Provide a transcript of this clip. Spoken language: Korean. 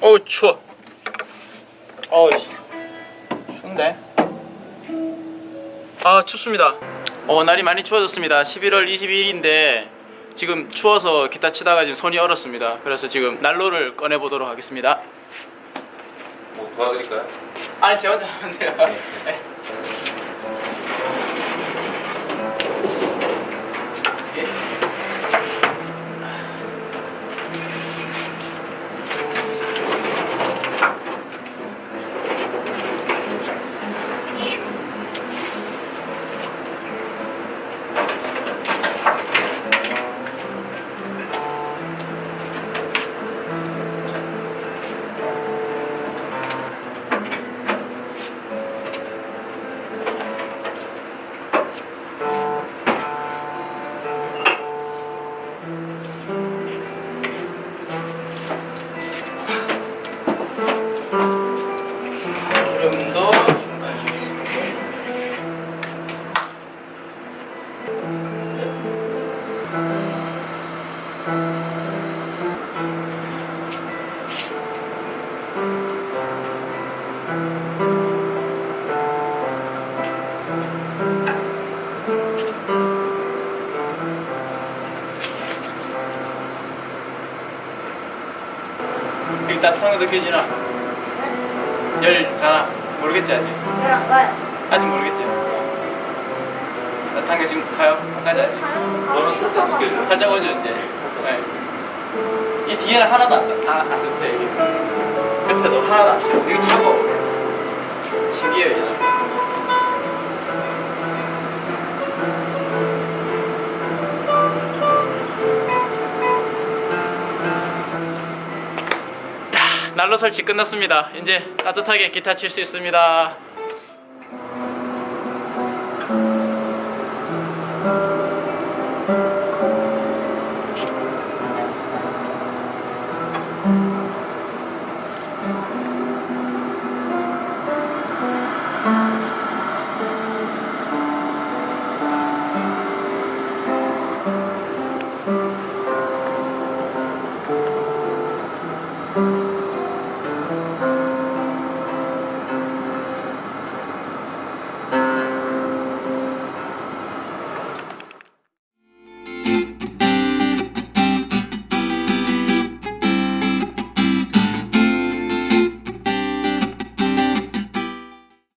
어우 추워. 어우 추운데? 아 춥습니다. 어 날이 많이 추워졌습니다. 11월 22일인데 지금 추워서 기타 치다가 지금 손이 얼었습니다. 그래서 지금 난로를 꺼내보도록 하겠습니다. 뭐 도와드릴까요? 아니 제 혼자 하면 돼요. 네. 네. 여기 따뜻한 거 느껴지나? 열 가나? 모르겠지 아직? 그럼 가요. 아직 모르겠지? 따뜻한 게 지금 가요? 안 가지 아직? 너는 살짝 느껴져. 살짝 오죠 이제 네. 이 뒤에는 하나도 안, 따- 안, 안 따뜻해 여기 옆에도 하나도 안 차고 이거 차고 신기해요 얘는 난로 설치 끝났습니다. 이제 따뜻하게 기타 칠 수 있습니다